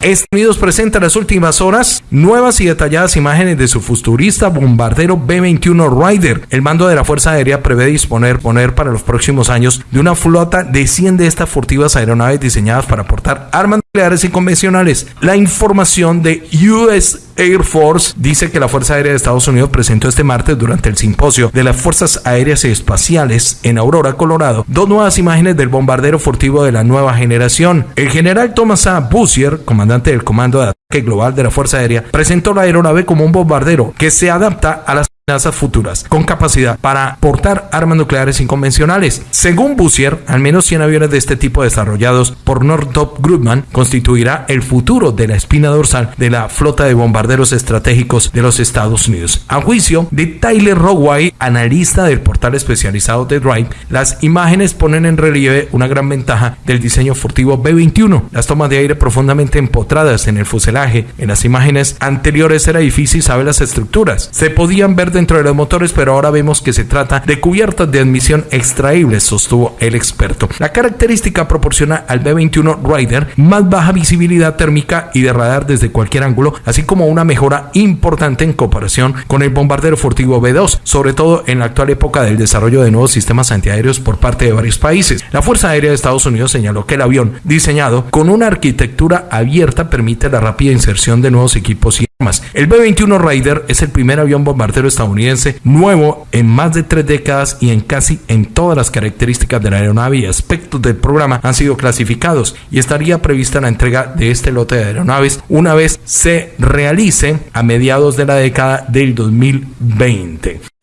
Estados Unidos presenta en las últimas horas nuevas y detalladas imágenes de su futurista bombardero B-21 Ryder. El mando de la Fuerza Aérea prevé disponer poner para los próximos años de una flota de 100 de estas furtivas aeronaves diseñadas para portar armas nucleares y convencionales. La información de US Air Force dice que la Fuerza Aérea de Estados Unidos presentó este martes durante el simposio de las Fuerzas Aéreas y Espaciales en Aurora, Colorado, dos nuevas imágenes del bombardero furtivo de la nueva generación. El general Thomas A. Bussier, comandante del Comando de Ataque Global de la Fuerza Aérea, presentó la aeronave como un bombardero que se adapta a las amenazas futuras, con capacidad para portar armas nucleares inconvencionales. Según Bussier, al menos 100 aviones de este tipo desarrollados por Northrop Grumman constituirá el futuro de la espina dorsal de la flota de bombarderos estratégicos de los Estados Unidos. A juicio de Tyler Roway, analista del portal especializado de Drive, las imágenes ponen en relieve una gran ventaja del diseño furtivo B-21. Las tomas de aire profundamente empotradas en el fuselaje. En las imágenes anteriores era difícil saber las estructuras. Se podían ver dentro de los motores, pero ahora vemos que se trata de cubiertas de admisión extraíbles, sostuvo el experto. La característica proporciona al B-21 Rider más baja visibilidad térmica y de radar desde cualquier ángulo, así como una mejora importante en comparación con el bombardero furtivo B-2, sobre todo en la actual época del desarrollo de nuevos sistemas antiaéreos por parte de varios países. La Fuerza Aérea de Estados Unidos señaló que el avión, diseñado con una arquitectura abierta, permite la rápida inserción de nuevos equipos y. El B-21 Raider es el primer avión bombardero estadounidense nuevo en más de tres décadas y en casi en todas las características de la aeronave y aspectos del programa han sido clasificados y estaría prevista la entrega de este lote de aeronaves una vez se realice a mediados de la década del 2020.